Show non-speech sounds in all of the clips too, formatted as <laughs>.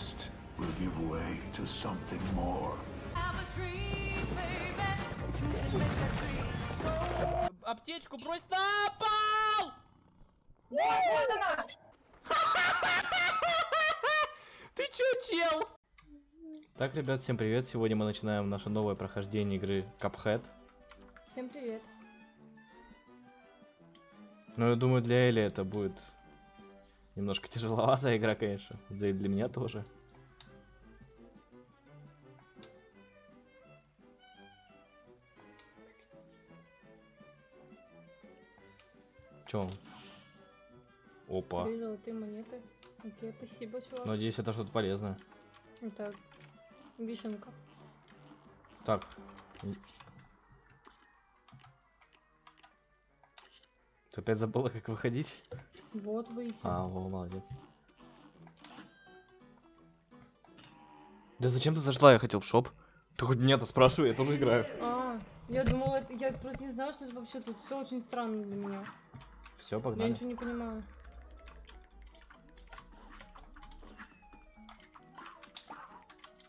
past will give way to something more. Аптечку брось на пол! <laughs> Ты чё, чел? Так, ребят, всем привет. Сегодня мы начинаем наше новое прохождение игры Cuphead. Всем привет. Ну, я думаю, для Эли это будет немножко тяжеловатая игра, конечно. Да и для меня тоже. Чё он? Опа. Две золотые монеты. Окей, спасибо, чувак. Надеюсь, это что-то полезное. Это вишенка. Так. Ты опять забыла, как выходить? Вот выйти. А, во, молодец. Да зачем ты зашла? Я хотел в шоп. Ты хоть меня-то спрашивай, я тоже играю. А, я думала, это, я просто не знала, что это вообще тут все очень странно для меня. Все, Я погнали. ничего не понимаю.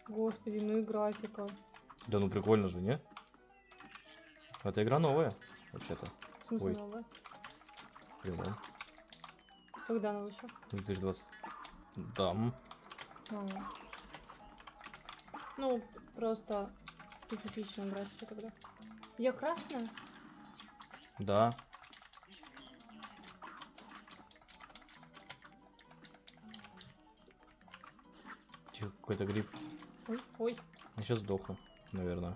Господи, ну и графика. Да ну прикольно же, не? Эта игра новая, вообще-то. В смысле Ой. новая? Прикольно. Когда она вышла? 2020. Да. м. А. Ну, просто специфичная графика тогда. Я красная? Да. Тихо, какой-то гриб. Ой, ой. Я сейчас сдохну, наверное.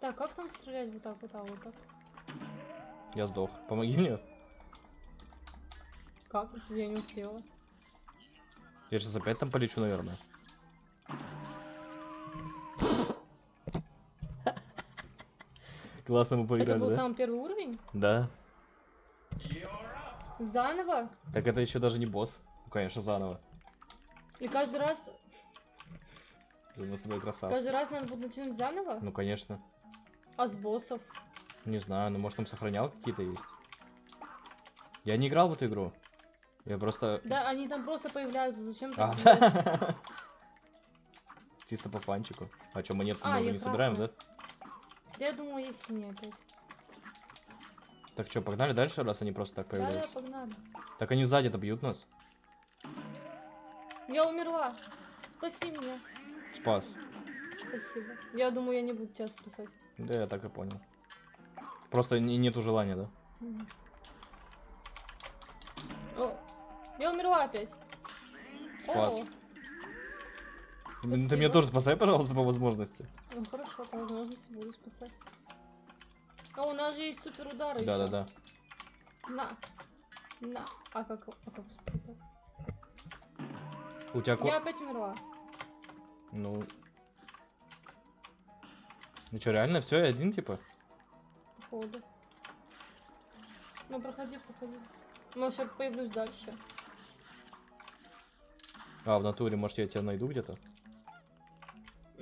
Так, как там стрелять вот так, вот так, вот так? Я сдох. Помоги мне. Как? Я не успела. Я сейчас опять там полечу, наверное. <laughs> Классно мы Это поиграли, был да? самый первый уровень? Да. Заново? Так это еще даже не босс. Ну, конечно, заново. И каждый раз, Мы с тобой красавцы. каждый раз надо будет начинать заново? Ну, конечно. А с боссов? Не знаю, ну может там сохранял какие-то есть. Я не играл в эту игру. Я просто... Да, они там просто появляются, зачем А. так? <laughs> Чисто по фанчику. А что, монетку А, мы уже не собираем, да? красная. Я думала, есть синяя опять. Так что, погнали дальше, раз они просто так Да, да, появляются? погнали. Так они сзади-то бьют нас. Я умерла. Спаси меня. Спас. Спасибо. Я думаю, я не буду тебя спасать. Да, я так и понял. Просто не- нету желания, да? Мгм. О, я умерла опять. Ну, Ты меня тоже спасай, пожалуйста, по возможности. ну хорошо, по возможности буду спасать. А у нас же есть супер удары Да-да-да. На. На. А как, а как? У тебя. Я опять умерла. Ну... Ну что, реально все, один типа? Походу. Ну, проходи, проходи. Может, я появлюсь дальше. А, в натуре, может я тебя найду где-то?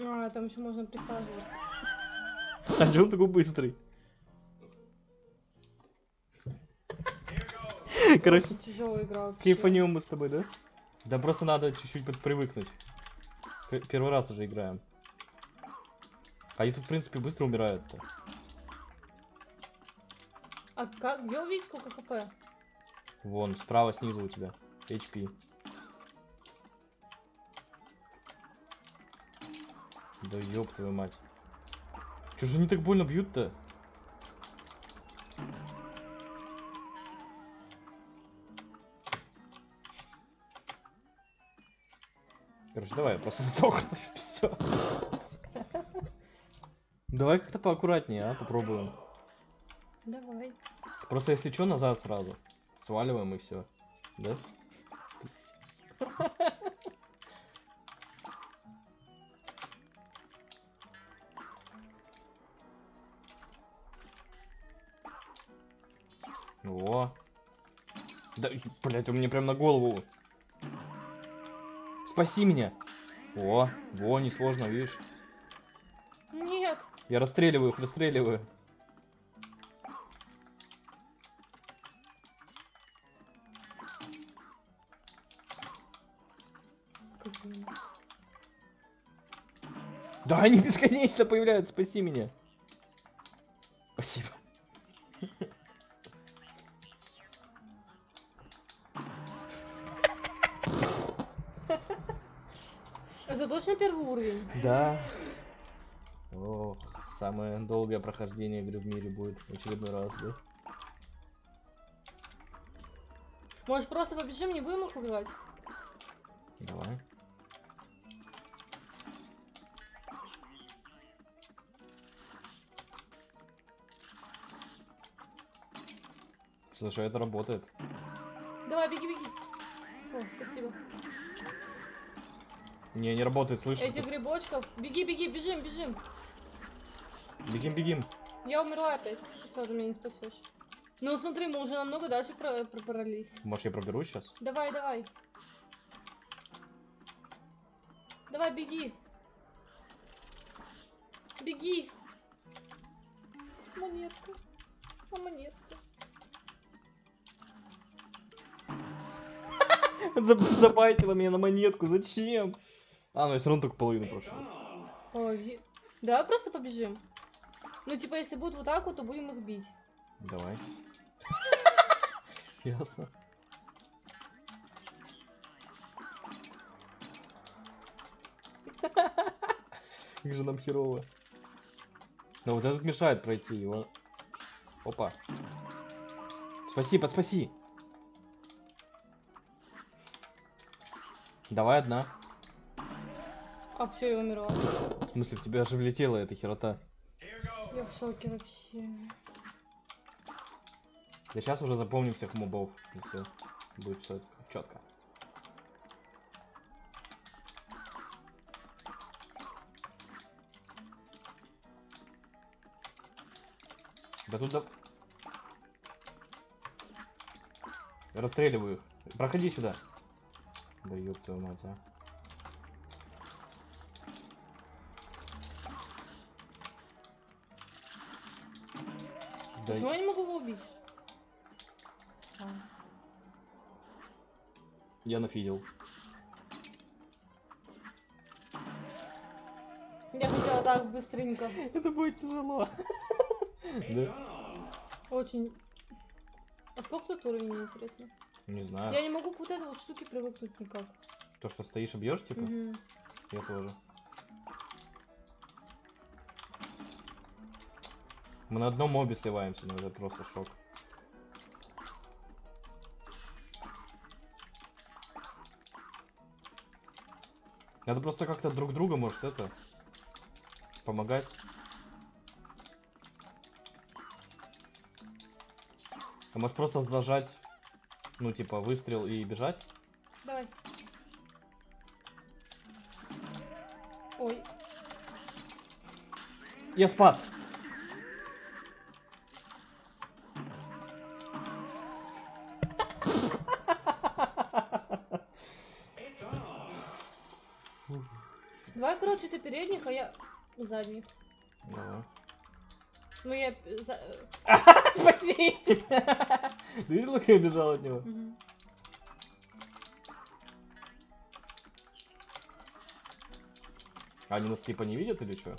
А, там еще можно присаживаться. <laughs> А че он такой быстрый? Короче, тяжелая игра кайфанем мы с тобой, да? Да просто надо чуть-чуть подпривыкнуть. П- Первый раз уже играем. Они тут, в принципе, быстро умирают-то. А как? Где увидеть сколько хп? Вон, справа снизу у тебя. HP. Да ёб твою мать. Чё же они так больно бьют-то? Короче, давай, я просто <laughs> сдохну, и всё. Давай как-то поаккуратнее, а, попробуем. Давай. Просто если что, назад сразу. Сваливаем и все. Да? <laughs> О. Да, блять, он мне прям на голову. Спаси меня. О, во, несложно, видишь? Нет. Я расстреливаю их, расстреливаю. Да, они бесконечно появляются, спаси меня. Первый уровень? Да. О, самое долгое прохождение игры в мире будет в очередной раз, да? Может просто побежим, не будем их убивать? Давай. Слушай, это работает. Давай, беги, беги. О, спасибо. Не, не работает, слышишь? Этих грибочков. Беги, беги, бежим, бежим. Бегим, бегим. Я умерла опять. Все, ты меня не спасешь. Ну смотри, мы уже намного дальше про пробрались. Может, я проберусь сейчас? Давай, давай. Давай, беги. Беги. Монетка. А монетка. <laughs> Забайтила меня на монетку, зачем? А, ну я все равно только половину прошел. Ой. Давай просто побежим. Ну, типа, если будут вот так вот, то будем их бить. Давай. <laughs> Ясно. <laughs> Как же нам херово. Но вот этот мешает пройти его. Опа. Спаси, поспаси. Давай одна. А, все, я умерла. В смысле, в тебя же влетела эта херота. Я в шоке вообще. Я сейчас уже запомню всех мобов. И все. Будет все четко. Да тут да... Расстреливаю их. Проходи сюда. Да ёб твою мать, а. Да Почему я не могу его убить? А. я нафидел. Я хотела так быстренько. Это будет тяжело. Да? Очень. А сколько тут уровней, интересно? Не знаю. Я не могу к вот этой вот штуке привыкнуть никак. То, что стоишь и бьешь, типа? Мгм. Я тоже. Мы на одном мобе сливаемся, но это просто шок. Надо просто как-то друг друга, может, это... Помогать. А может просто зажать, ну, типа, выстрел и бежать? Давай. Ой. Я спас! Передних, а я задних. Давай. Ну я... <laughs> Спаси! Ты видел, как я бежал от него? они нас типа не видят или что?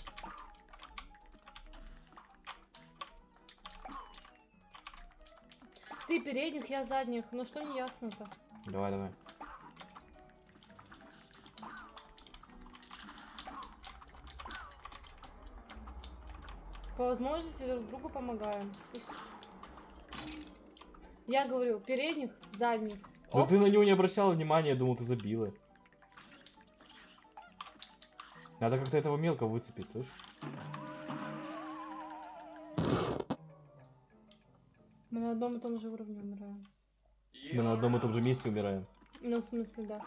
Ты передних, я задних. Ну что не ясно-то? Давай, давай. По возможности друг другу помогаем. Я говорю, передних, задних. Оп. ты на него не обращала внимания, я думал, ты забила. Надо как-то этого мелко выцепить, слышь? Мы на одном и том же уровне умираем. Мы на одном и том же месте умираем. Ну, в смысле, да.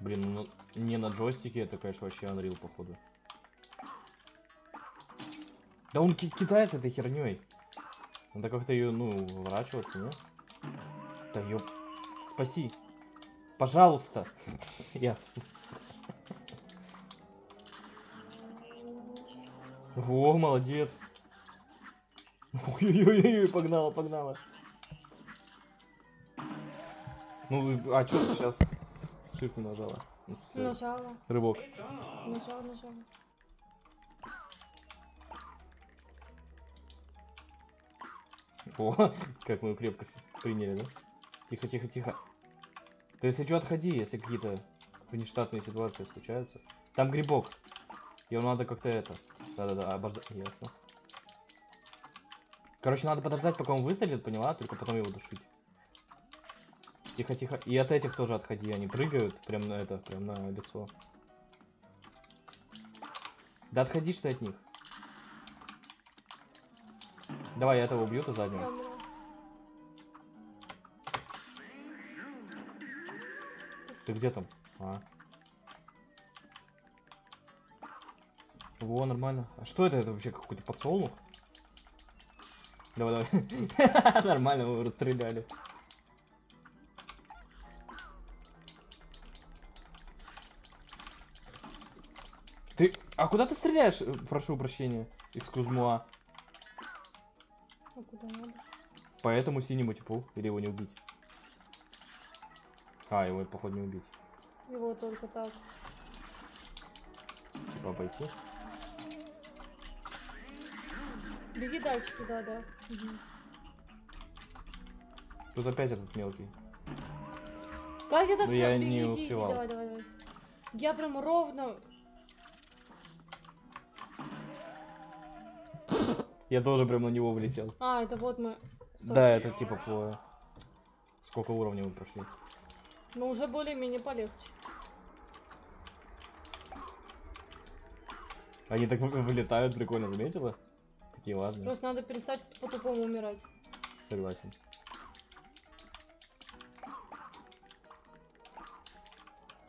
Блин, ну не на джойстике, это, конечно, вообще Unreal, походу. Да он ки- кидается этой херней. Надо как-то ее, ну, уворачиваться, не? Да ёп. Спаси. Пожалуйста. <laughs> Ясно. Во, молодец. Ой-ой-ой, погнала, погнала. Ну, а что сейчас? Shift нажала. Ну, Нажала, Рывок. нажала, нажала. О, <laughs> как мы крепко приняли, да? Тихо, тихо, тихо. Ты если что, отходи, если какие-то внештатные ситуации случаются. Там грибок. Его надо как-то это. Да-да-да, обождать. Ясно. Короче, надо подождать, пока он выстрелит, поняла? Только потом его душить. Тихо, тихо. И от этих тоже отходи. Они прыгают прям на это, прям на лицо. Да отходишь ты от них. Давай, я этого убью, ты заднего. Ты где там? А. Во, нормально. А что это? Это вообще какой-то подсолнух? Давай, давай. <laughs> Нормально, мы его расстреляли. А куда ты стреляешь? Э, Прошу прощения. Экскузмуа. А куда надо? По этому синему типу. Или его не убить? А, его, походу, не убить. Его только так. Типа обойти. Беги дальше туда, да. Мгм. Тут опять этот мелкий. Как я так Ну, я не успевал. давай, давай, давай. Я прям ровно. Я тоже прям на него влетел. А, это вот мы. Стоп. Да, это типа по... Сколько уровней мы прошли? Но уже более-менее полегче. Они так вы- вылетают, прикольно, заметила? Такие важные. Просто надо перестать по-тупому умирать. Согласен.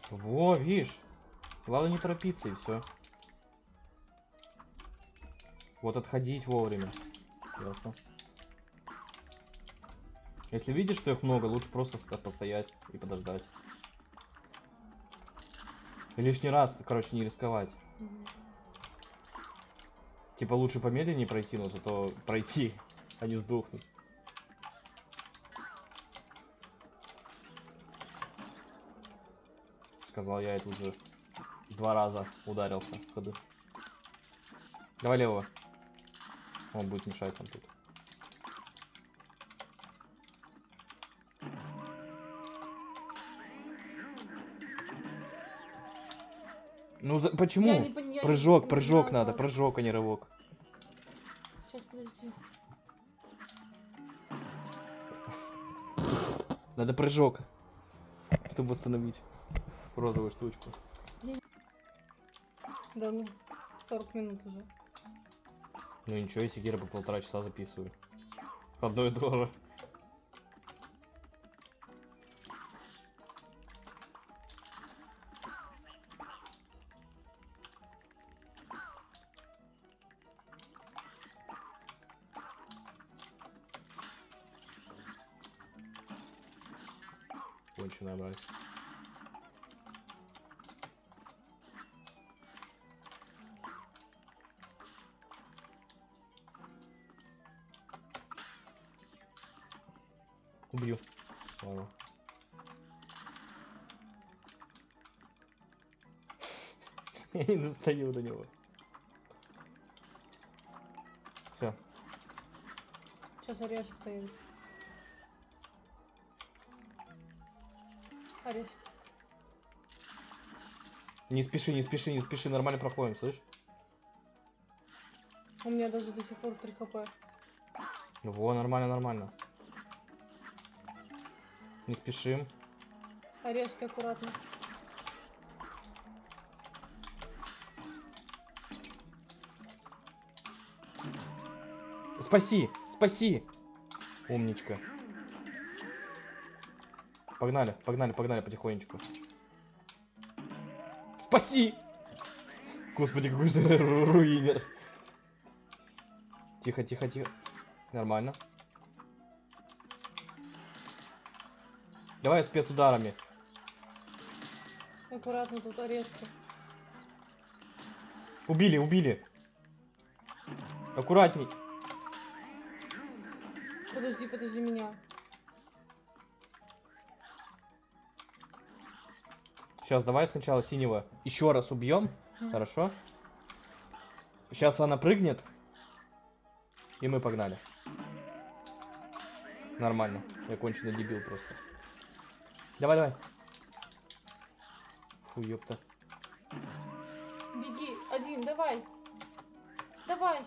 Во, видишь? Главное не торопиться и все. Вот отходить вовремя. Ясно. Если видишь, что их много, лучше просто постоять и подождать. И лишний раз, короче, не рисковать. Мгм. Типа лучше помедленнее пройти, но зато пройти, а не сдохнуть. Сказал я, это уже два раза ударился в ходу. Давай левого. Он будет мешать нам тут. Ну за- почему? Я не пон- я не- Прыжок, не прыжок знаю, надо, прыжок, а не рывок. Сейчас, подожди. Надо прыжок, чтобы восстановить розовую штучку. Да, ну, 40 минут уже. Ну ничего, если Гера по полтора часа записываю. Одно и то же. Убью. Ладно. <laughs> Я не достаю до него. Все. Сейчас орешек появится. Орешек. Не спеши, не спеши, не спеши, нормально проходим, слышь? У меня даже до сих пор 3 хп. Во, нормально, нормально. Не спешим. Орешки аккуратно. Спаси, спаси. Умничка. Погнали, погнали, погнали потихонечку. Спаси! Господи, какой же ру- <laughs> руинер. Тихо, тихо, тихо. Нормально. Давай спецударами. Аккуратно тут орешки. Убили, убили. Аккуратней. Подожди, подожди меня. Сейчас, давай сначала синего еще раз убьем. Хорошо? Сейчас она прыгнет. И мы погнали. Нормально. Я конченый дебил просто. Давай, давай. Фу, ёпта. Беги, один, давай. Давай.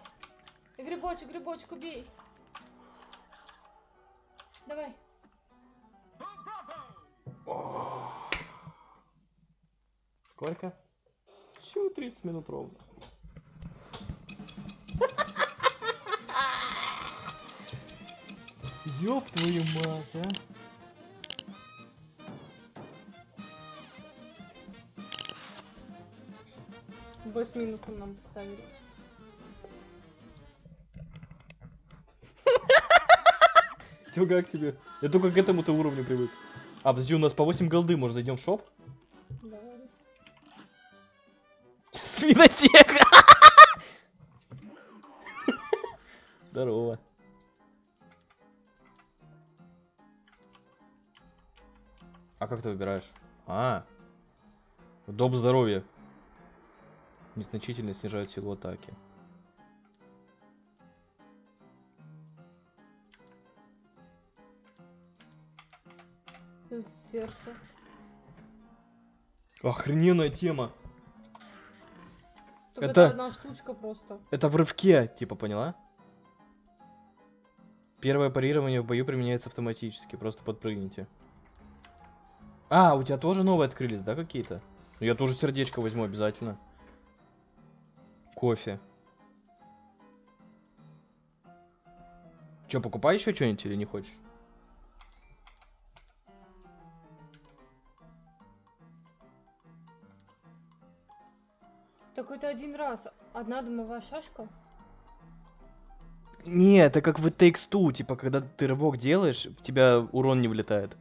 Грибочек, грибочек, убей. Давай. Сколько? Всего 30 минут ровно. <laughs> Ёб твою мать, а. Б с минусом нам поставили. Чё, как тебе? Я только к этому-то уровню привык. А, подожди, у нас по 8 голды, может зайдем в шоп? Давай. Свинотека! Здорово. А как ты выбираешь? А. Доп здоровья. Незначительно снижает силу атаки. Из сердца. Охрененная тема. Только Это- это одна штучка просто. Это в рывке, типа, поняла? Первое парирование в бою применяется автоматически, просто подпрыгните. А, у тебя тоже новые открылись, да, какие-то? Я тоже сердечко возьму обязательно. Кофе. Че, покупай еще что-нибудь или не хочешь? Так это один раз. Одна дымовая шашка. Не, это как в It Takes Two, типа, когда ты рывок делаешь, в тебя урон не влетает.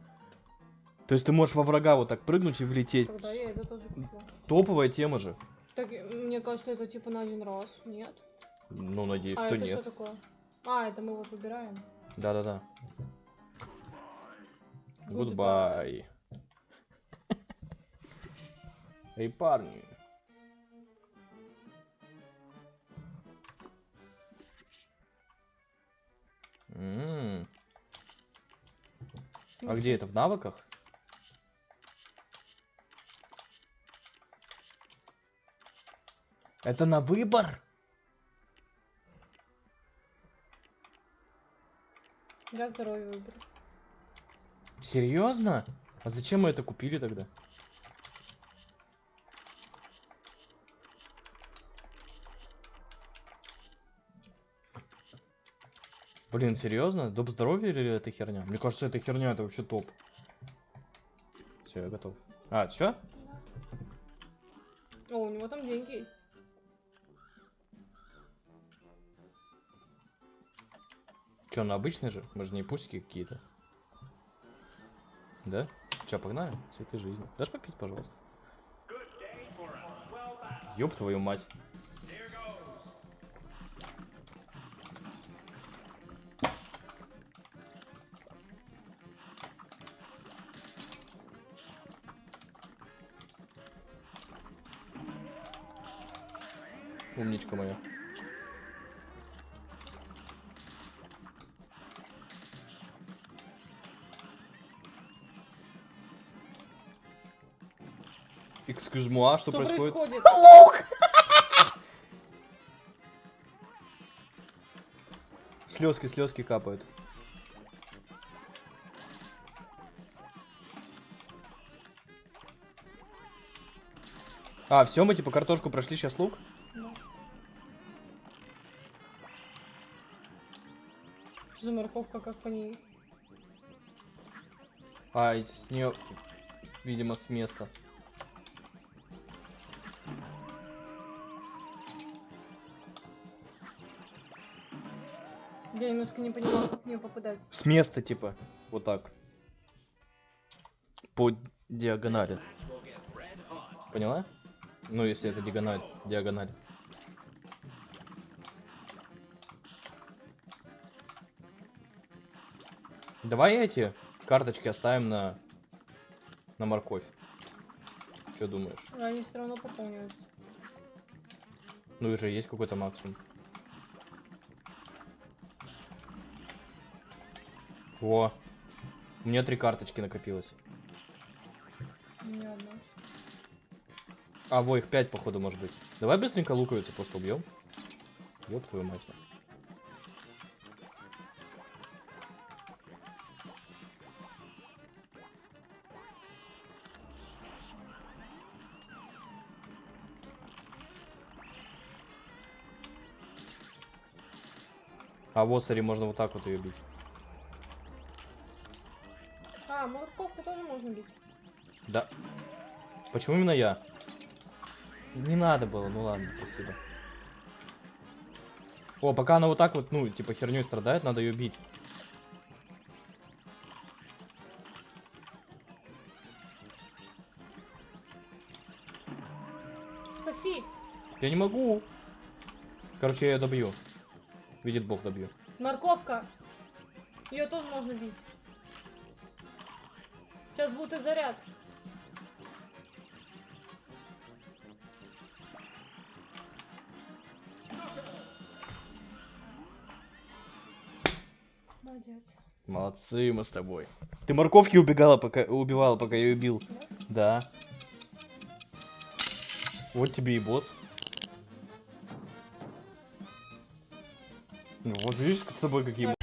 То есть ты можешь во врага вот так прыгнуть и влететь. Тогда я это тоже купила. Топовая тема же. Так, мне кажется, это типа на один раз. Нет? Ну, надеюсь, а что это нет. что такое? А, это мы вот выбираем. Да-да-да. Goodbye. Эй, парни. М, А где это? В навыках? Это на выбор? Я здоровье выберу. Серьезно? А зачем мы это купили тогда? Блин, серьезно? Доп здоровья или это херня? Мне кажется, это херня, это вообще топ. Все, я готов. А, все? О, у него там деньги есть. Че, ну обычный же? Мы же не пустики какие-то. Да? Че, погнали? Цветы жизни. Дашь попить, пожалуйста? Ёб твою мать. Умничка моя. Moi, что, Что происходит? происходит? Слезки, слезки капают. А, все, мы типа картошку прошли, сейчас лук. Да. Что за морковка, как по ней? А, с нее, видимо, с места. Я немножко не поняла, как в нее попадать. С места, типа, вот так. По диагонали. Поняла? Ну, если это диагональ, диагональ. Давай эти карточки оставим на, на морковь. Что думаешь? Они все равно пополняются. Ну и же есть какой-то максимум. Во. У меня три карточки накопилось. А, во, их пять, походу, может быть. Давай быстренько луковицу просто убьем. Ёб твою мать. А вот, смотри, можно вот так вот ее бить. Морковку тоже можно бить. Да. Почему именно я? Не надо было, ну ладно, спасибо. О, пока она вот так вот, ну, типа херней страдает, надо ее бить. Спаси! Я не могу. Короче, я ее добью. Видит бог, добью. Морковка! Ее тоже можно бить. Сейчас будет и заряд. Молодец. Молодцы мы с тобой. Ты морковки убегала, пока убивала, пока я ее бил. Да. Вот тебе и босс. Ну, вот видишь, с тобой какие